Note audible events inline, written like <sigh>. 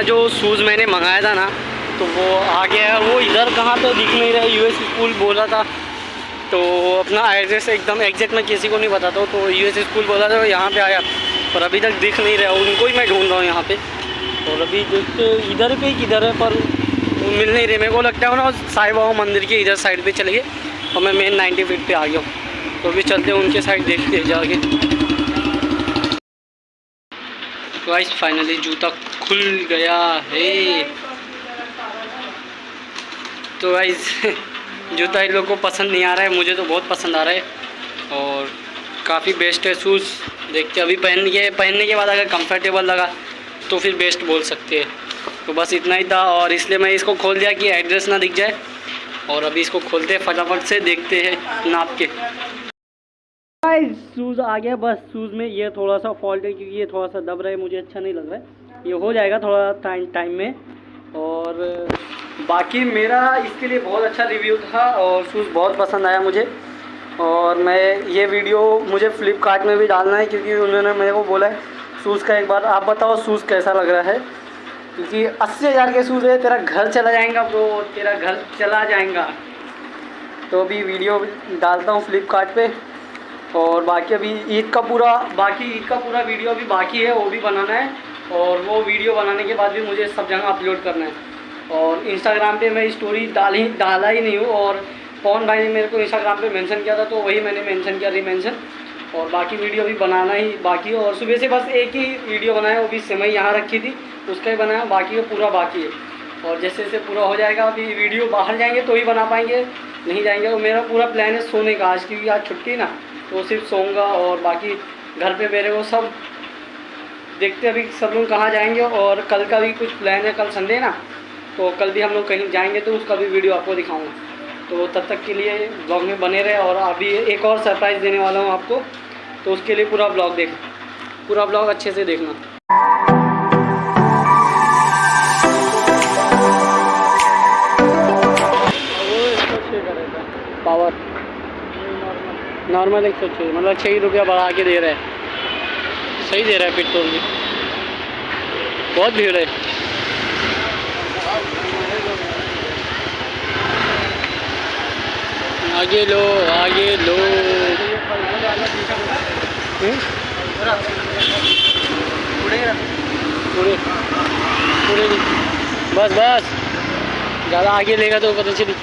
अपना जो शूज़ मैंने मंगाया था ना तो वो आ गया है। वो इधर कहाँ तो दिख नहीं रहा यूएस स्कूल बोला था। तो अपना एड्रेस एकदम एग्जैक्ट मैं किसी को नहीं बताता तो यू एस स्कूल बोला था, यहाँ पे आया। पर अभी तक दिख नहीं रहा, उनको ही मैं ढूंढ रहा हूँ यहाँ पे। और अभी देखते तो इधर पे किधर है, पर मिल नहीं रहे। मेरे को लगता है ना, साई बाबा मंदिर के इधर साइड पर चले गए, और मैं मेन नाइन्टी फीट पर आ गया हूँ। तो अभी चलते हैं उनके साइड देखते जाके। गाइस फाइनली जूता खुल गया है। तो गाइस <laughs> जूता इन लोग को पसंद नहीं आ रहा है, मुझे तो बहुत पसंद आ रहा है। और काफ़ी बेस्ट है शूज़ देखते अभी पहन के पहनने के बाद अगर कंफर्टेबल लगा तो फिर बेस्ट बोल सकते हैं। तो बस इतना ही था, और इसलिए मैं इसको खोल दिया कि एड्रेस ना दिख जाए। और अभी इसको खोलते हैं, फटाफट से देखते हैं नाप के। शूज़ आ गया, बस शूज़ में ये थोड़ा सा फॉल्ट है क्योंकि ये थोड़ा सा दब रहा है, मुझे अच्छा नहीं लग रहा है। ये हो जाएगा थोड़ा टाइम टाइम में। और बाकी मेरा इसके लिए बहुत अच्छा रिव्यू था और शूज़ बहुत पसंद आया मुझे। और मैं ये वीडियो मुझे फ़्लिपकार्ट में भी डालना है क्योंकि उन्होंने मेरे को बोला है शूज़ का एक बार आप बताओ शूज़ कैसा लग रहा है? क्योंकि अस्सी हज़ार के शूज़ है, तेरा घर चला जाएगा तो तेरा घर चला जाएगा। तो अभी वीडियो डालता हूँ फ्लिपकार्ट और बाकी अभी ईद का पूरा, बाकी ईद का पूरा वीडियो अभी बाकी है, वो भी बनाना है। और वो वीडियो बनाने के बाद भी मुझे सब जगह अपलोड करना है। और इंस्टाग्राम पे मैं स्टोरी डाल ही, डाला ही नहीं हूँ। और पवन भाई ने मेरे को इंस्टाग्राम पे मेंशन किया था तो वही मैंने मेंशन किया री मेंशन और बाकी वीडियो अभी बनाना ही बाकी और सुबह से बस एक ही वीडियो बनाया, वो भी सेमई यहाँ रखी थी। उसका ही बनाया, बाकी वो पूरा बाकी है। और जैसे जैसे पूरा हो जाएगा, अभी वीडियो बाहर जाएँगे तो ही बना पाएँगे। नहीं जाएँगे। और मेरा पूरा प्लान है सोने का। आज क्योंकि आज छुट्टी ना तो सिर्फ़ सोऊँगा और बाकी घर पे मेरे वो सब देखते अभी सब लोग कहाँ जाएँगे। और कल का भी कुछ प्लान है, कल संडे ना तो कल भी हम लोग कहीं जाएँगे तो उसका भी वीडियो आपको दिखाऊँगा। तो तब तक के लिए ब्लॉग में बने रहे और अभी एक और सरप्राइज़ देने वाला हूँ आपको। तो उसके लिए पूरा ब्लॉग देख, पूरा ब्लॉग अच्छे से देखना। पावर। नॉर्मल एक सौ छः मतलब छः रुपया बढ़ा के दे रहा है। सही दे रहा है पेट्रोल भी। बहुत भीड़ है। आगे लो आगे लो। हम्म? पूरे पूरे बस बस। ज़्यादा आगे लेगा तो पता चली।